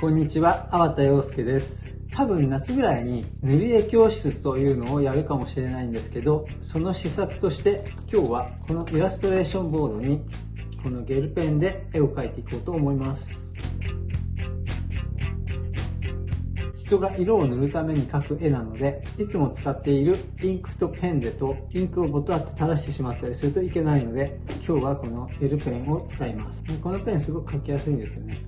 こんにちは、粟田洋介です。多分夏ぐらいに塗り絵教室というのをやるかもしれないんですけど、その施策として今日はこのイラストレーションボードにこのゲルペンで絵を描いていこうと思います。人が色を塗るために描く絵なので、いつも使っているインクとペンでとインクをボトッと垂らしてしまったりするといけないので、今日はこのゲルペンを使います。このペンすごく描きやすいんですよね。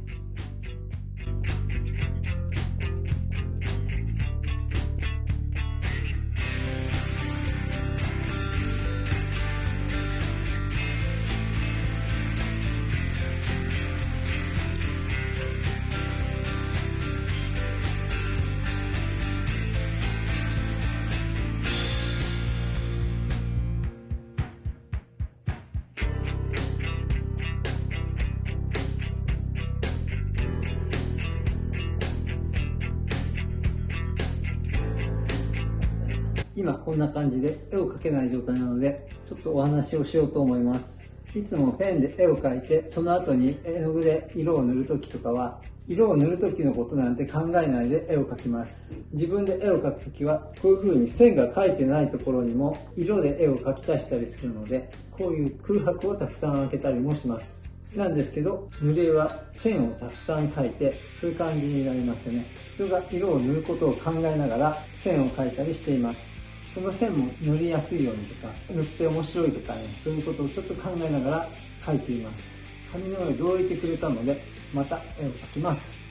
今こんな感じで絵を描けない状態なので、ちょっとお話をしようと思います。いつもペンで絵を描いて、その後に絵の具で色を塗るときとかは、色を塗るときのことなんて考えないで絵を描きます。自分で絵を描くときは、こういう風に線が描いてないところにも色で絵を描き足したりするので、こういう空白をたくさん開けたりもします。なんですけど、塗り絵は線をたくさん描いて、そういう感じになりますよね。人が色を塗ることを考えながら線を描いたりしています。その線も塗りやすいようにとか、塗って面白いとかね、そういうことをちょっと考えながら描いています。紙の上どういてくれたので、また絵を描きます。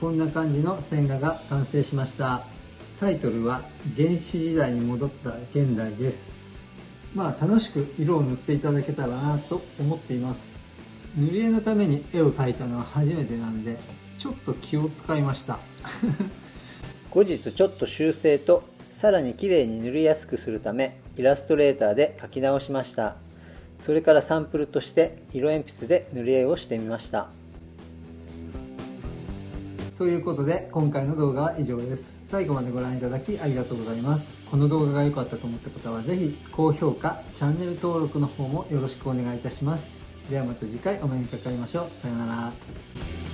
こんな感じの線画が完成しました。タイトルは原始時代に戻った現代です。まあ楽しく色を塗っていただけたらなと思っています。塗り絵のために絵を描いたのは初めてなんでちょっと気を使いました。後日ちょっと修正とさらに綺麗に塗りやすくするためイラストレーターで描き直しました。それからサンプルとして色鉛筆で塗り絵をしてみました。ということで今回の動画は以上です。最後までご覧いただきありがとうございます。この動画が良かったと思った方はぜひ高評価チャンネル登録の方もよろしくお願いいたします。ではまた次回お目にかかりましょう。さようなら。